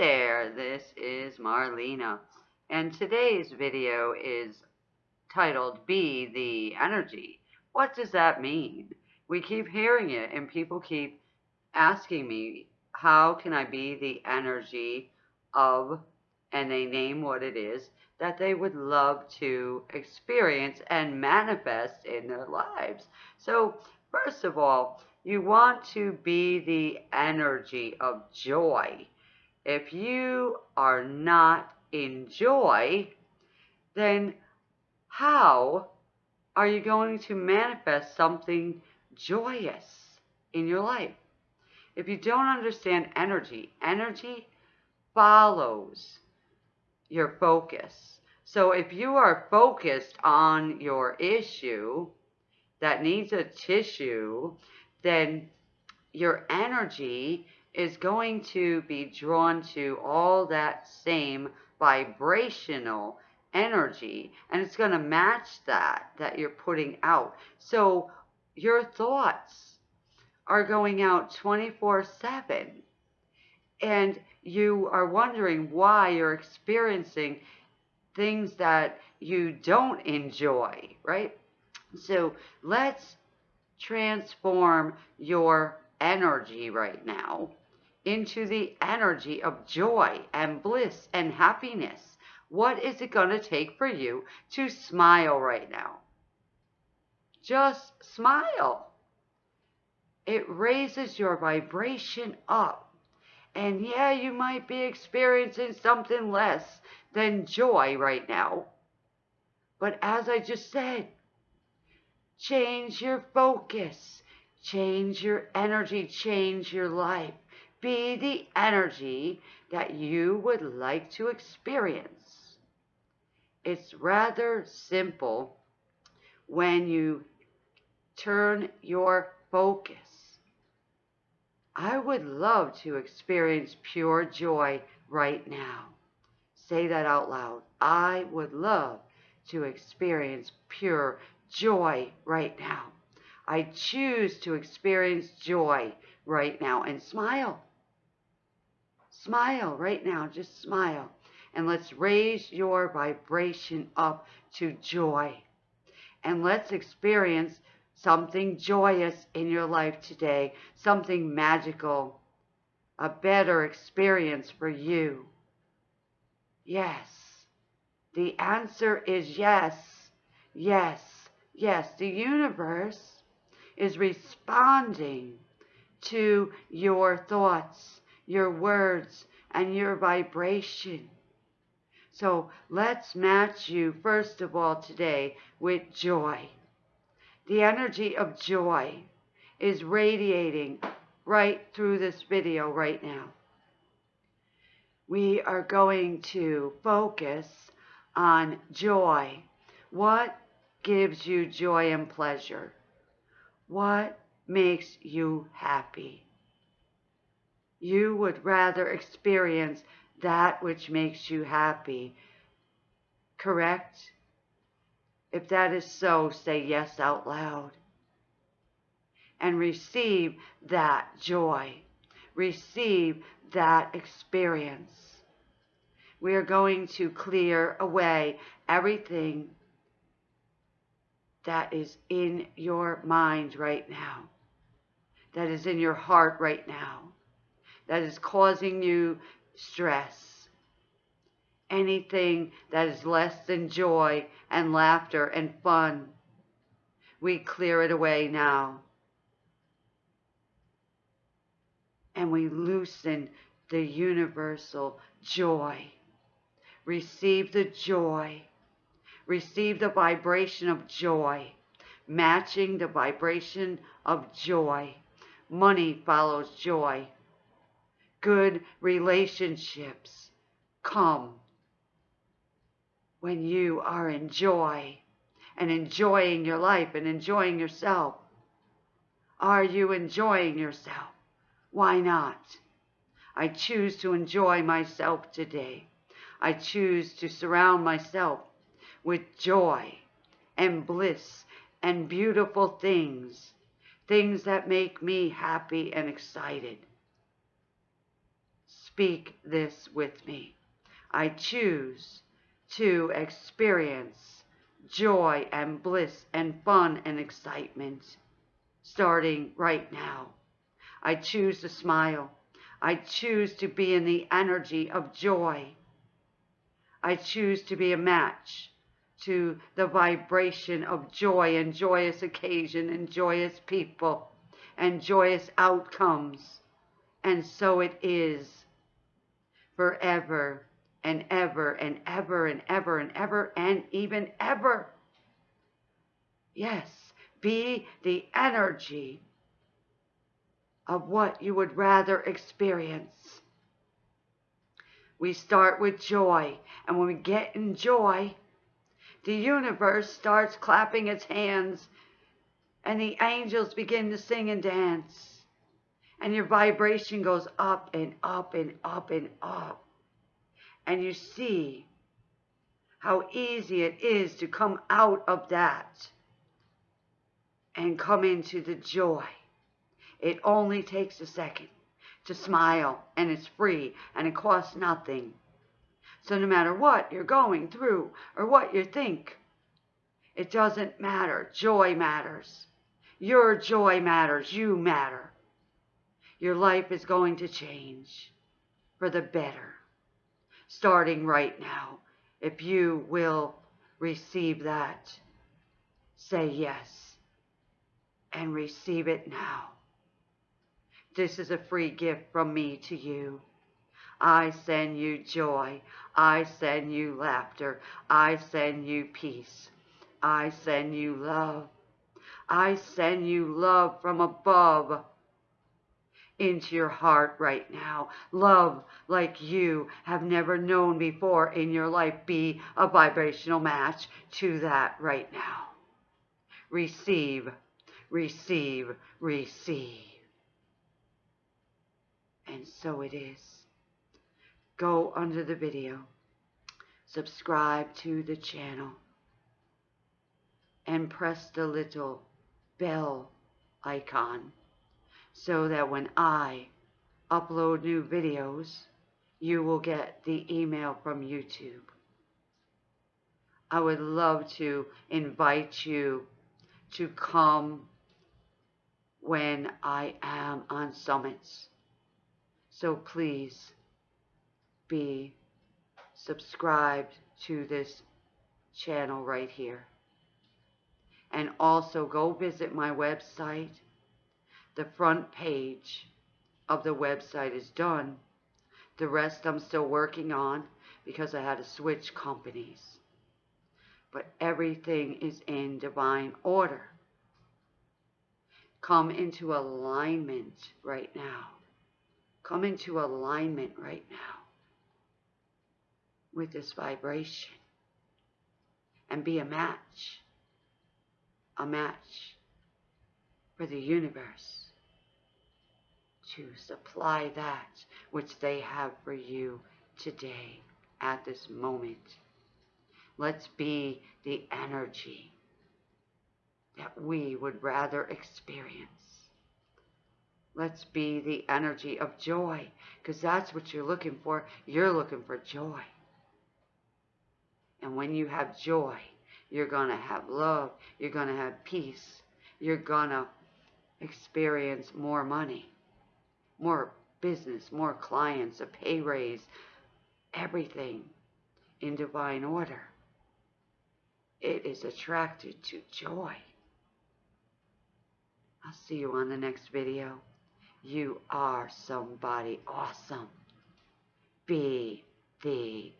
there, this is Marlena, and today's video is titled Be the Energy. What does that mean? We keep hearing it, and people keep asking me, how can I be the energy of, and they name what it is, that they would love to experience and manifest in their lives. So, first of all, you want to be the energy of joy. If you are not in joy, then how are you going to manifest something joyous in your life? If you don't understand energy, energy follows your focus. So if you are focused on your issue that needs a tissue, then your energy is going to be drawn to all that same vibrational energy and it's going to match that that you're putting out. So your thoughts are going out 24 7 and you are wondering why you're experiencing things that you don't enjoy, right? So let's transform your energy right now into the energy of joy and bliss and happiness. What is it going to take for you to smile right now? Just smile. It raises your vibration up. And yeah, you might be experiencing something less than joy right now. But as I just said, change your focus, change your energy, change your life. Be the energy that you would like to experience. It's rather simple when you turn your focus. I would love to experience pure joy right now. Say that out loud. I would love to experience pure joy right now. I choose to experience joy right now and smile. Smile right now. Just smile. And let's raise your vibration up to joy. And let's experience something joyous in your life today, something magical, a better experience for you. Yes. The answer is yes. Yes. Yes. The universe is responding to your thoughts, your words, and your vibration. So let's match you, first of all, today with joy. The energy of joy is radiating right through this video right now we are going to focus on joy. What gives you joy and pleasure? What makes you happy? You would rather experience that which makes you happy, correct? If that is so, say yes out loud. And receive that joy. Receive that experience. We are going to clear away everything that is in your mind right now, that is in your heart right now, that is causing you stress. Anything that is less than joy and laughter and fun, we clear it away now. and we loosen the universal joy. Receive the joy. Receive the vibration of joy, matching the vibration of joy. Money follows joy. Good relationships come when you are in joy and enjoying your life and enjoying yourself. Are you enjoying yourself? Why not? I choose to enjoy myself today. I choose to surround myself with joy and bliss and beautiful things, things that make me happy and excited. Speak this with me. I choose to experience joy and bliss and fun and excitement starting right now. I choose to smile. I choose to be in the energy of joy. I choose to be a match to the vibration of joy and joyous occasion and joyous people and joyous outcomes. And so it is forever and ever and ever and ever and ever and even ever. Yes, be the energy of what you would rather experience. We start with joy, and when we get in joy, the universe starts clapping its hands, and the angels begin to sing and dance, and your vibration goes up and up and up and up, and you see how easy it is to come out of that and come into the joy. It only takes a second to smile, and it's free, and it costs nothing. So no matter what you're going through or what you think, it doesn't matter. Joy matters. Your joy matters. You matter. Your life is going to change for the better, starting right now. If you will receive that, say yes and receive it now. This is a free gift from me to you. I send you joy. I send you laughter. I send you peace. I send you love. I send you love from above into your heart right now. Love like you have never known before in your life. Be a vibrational match to that right now. Receive, receive, receive. And so it is. Go under the video, subscribe to the channel, and press the little bell icon so that when I upload new videos, you will get the email from YouTube. I would love to invite you to come when I am on summits. So please be subscribed to this channel right here. And also go visit my website. The front page of the website is done. The rest I'm still working on because I had to switch companies. But everything is in divine order. Come into alignment right now. Come into alignment right now with this vibration and be a match, a match for the universe to supply that which they have for you today at this moment. Let's be the energy that we would rather experience. Let's be the energy of joy because that's what you're looking for. You're looking for joy. And when you have joy, you're going to have love. You're going to have peace. You're going to experience more money, more business, more clients, a pay raise, everything in divine order. It is attracted to joy. I'll see you on the next video. You are somebody awesome. Be the